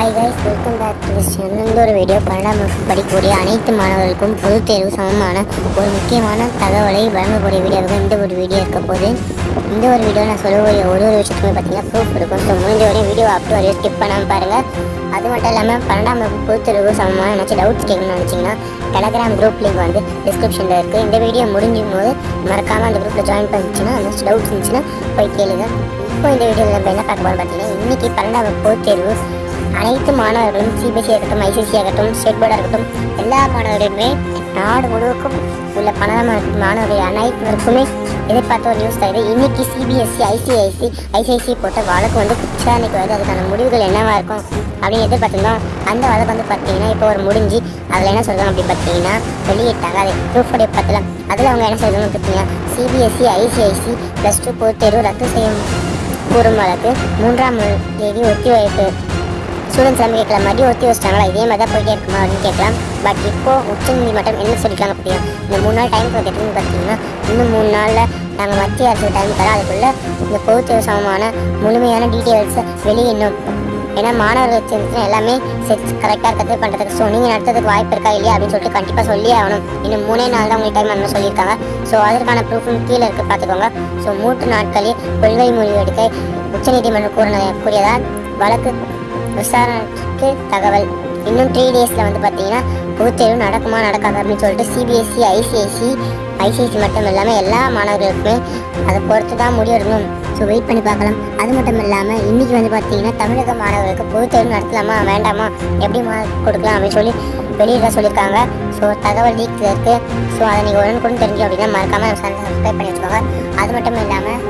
Hi guys welcome back to this channel இந்த ஒரு video பன்னெண்டாம் வகுப்பு படிக்கக்கூடிய அனைத்து மாணவர்களுக்கும் பொதுத் தேர்வு சமமான ஒரு முக்கியமான தகவலை வழங்கக்கூடிய வீடியோவுக்கு இந்த ஒரு வீடியோ இருக்க போது இந்த ஒரு வீடியோ நான் சொல்லக்கூடிய ஒரு ஒரு விஷயத்துக்குமே பார்த்தீங்கன்னா ப்ரூஃப் இருக்கும் ஸோ முடிஞ்ச வரையும் வீடியோ அப் வரையும் ஸ்கிப் பண்ணாமல் பாருங்கள் அது மட்டும் இல்லாமல் பன்னெண்டாம் வகுப்பு பொதுத் தேர்வு சமமான நினச்சி டவுட்ஸ் கேட்கணும்னு நினச்சிங்கன்னா டெலகிராம் குரூப் லிங்க் வந்து டிஸ்கிரிப்ஷனில் இருக்குது இந்த வீடியோ முடிஞ்சும் போது மறக்காமல் அந்த குரூப்பில் ஜாயின் பண்ணிச்சுன்னா அந்த டவுட்ஸ் இருந்துச்சுன்னா போய் கேளுங்க. இப்போ இந்த வீடியோவில் நம்ம என்ன பார்க்க போகிறோம் பார்த்தீங்கன்னா இன்றைக்கி பன்னெண்டாம் வகுப்பு தேர்வு அனைத்து மாணவர்களும் சிபிஎஸ்சி ஆகட்டும் ஐசிசி ஆகட்டும் ஸ்டேட் போர்டாக இருக்கட்டும் எல்லா மாணவர்களுமே நாடு முழுவதுக்கும் உள்ள பன்னெண்டாம் மாணவர்கள் அனைவருக்குமே எதிர்பார்த்த ஒரு நியூஸ் தருது. இன்னைக்கு சிபிஎஸ்சி ஐசிஐசி ஐசிஐசி போட்ட வழக்கு வந்து விசாரணைக்கு வருது. அதுக்கான முடிவுகள் என்னவா இருக்கும் அப்படின்னு எதிர்பார்த்துருந்தோம். அந்த வழக்கு வந்து பார்த்தீங்கன்னா இப்போ ஒரு முடிஞ்சு அதில் என்ன சொல்கிறாங்க அப்படின்னு பார்த்தீங்கன்னா வெளியிட்டாங்க. அது ப்ரூஃபோடைய பத்தில் அதில் அவங்க என்ன சொல்கிறாங்க பார்த்தீங்கன்னா சிபிஎஸ்சி ஐசிஐசி ப்ளஸ் டூ பொது தேர்வு ரத்து செய்யும். கூறும் வழக்கு மூன்றாம் தேதி ஒத்திவைப்பு ஸ்டூடெண்ட்ஸ் எல்லாமே கேட்கலாம் மறுபடியும் ஒத்தி வச்சிட்டாங்களா இதே மாதிரி தான் போயிட்டே இருக்குமா அப்படின்னு கேட்கலாம். பட் இப்போது உச்சநீதிமன்றம் என்ன சொல்லிக்கலாம் அப்படின்னா இந்த மூணு நாள் டைம் கொடுத்துட்டுன்னு பார்த்தீங்கன்னா இன்னும் மூணு நாளில் நாங்கள் மத்திய அரசு டைம் தரோம் அதுக்குள்ளே இந்த பொதுத்தேர்வு சமமான முழுமையான டீட்டெயில்ஸை வெளியிடணும் ஏன்னா மாணவர்கள் சேர்ந்துச்சுன்னா எல்லாமே செக்ஸ் கரெக்டாக இருக்கிறது பண்ணுறதுக்கு ஸோ நீங்கள் நடத்துறதுக்கு வாய்ப்பு இருக்கா இல்லையா அப்படின்னு சொல்லிட்டு கண்டிப்பாக சொல்லி ஆகணும். இன்னும் மூணே நாள் தான் உங்களுக்கு டைம் அந்த சொல்லியிருக்காங்க. ஸோ அதற்கான ப்ரூஃபும் கீழே இருக்குது பார்த்துக்கோங்க. ஸோ மூன்று நாட்களில் கொள்கை முடிவு எடுக்க உச்சநீதிமன்றம் கூறின கூறியதால் வழக்கு விசாரணைக்கு தகவல். இன்னும் த்ரீ டேஸில் வந்து பார்த்தீங்கன்னா பொதுத்தேர்வு நடக்குமா நடக்காது அப்படின்னு சொல்லிட்டு சிபிஎஸ்சி ஐசிஐசி ஐசிஐசி மட்டும் இல்லாமல் எல்லா மாணவர்களுக்குமே அதை பொறுத்து தான் முடிவெடுக்கணும் ஸோ வெயிட் பண்ணி பார்க்கலாம். அது மட்டும் இல்லாமல் இன்றைக்கி வந்து பார்த்தீங்கன்னா தமிழக மாணவர்களுக்கு பொதுத்தேர்வு நடத்தலாமா வேண்டாமா எப்படி மார்க் கொடுக்கலாம் அப்படின்னு சொல்லி வெளியிட சொல்லியிருக்காங்க. ஸோ தகவல் லீக்கில் இருக்குது ஸோ அதை நீங்கள் உடனுக்குடன் தெரிஞ்சு அப்படின்னா மறக்காமல் சப்ஸ்கிரைப் பண்ணி வச்சுக்கோங்க. அது மட்டும் இல்லாமல்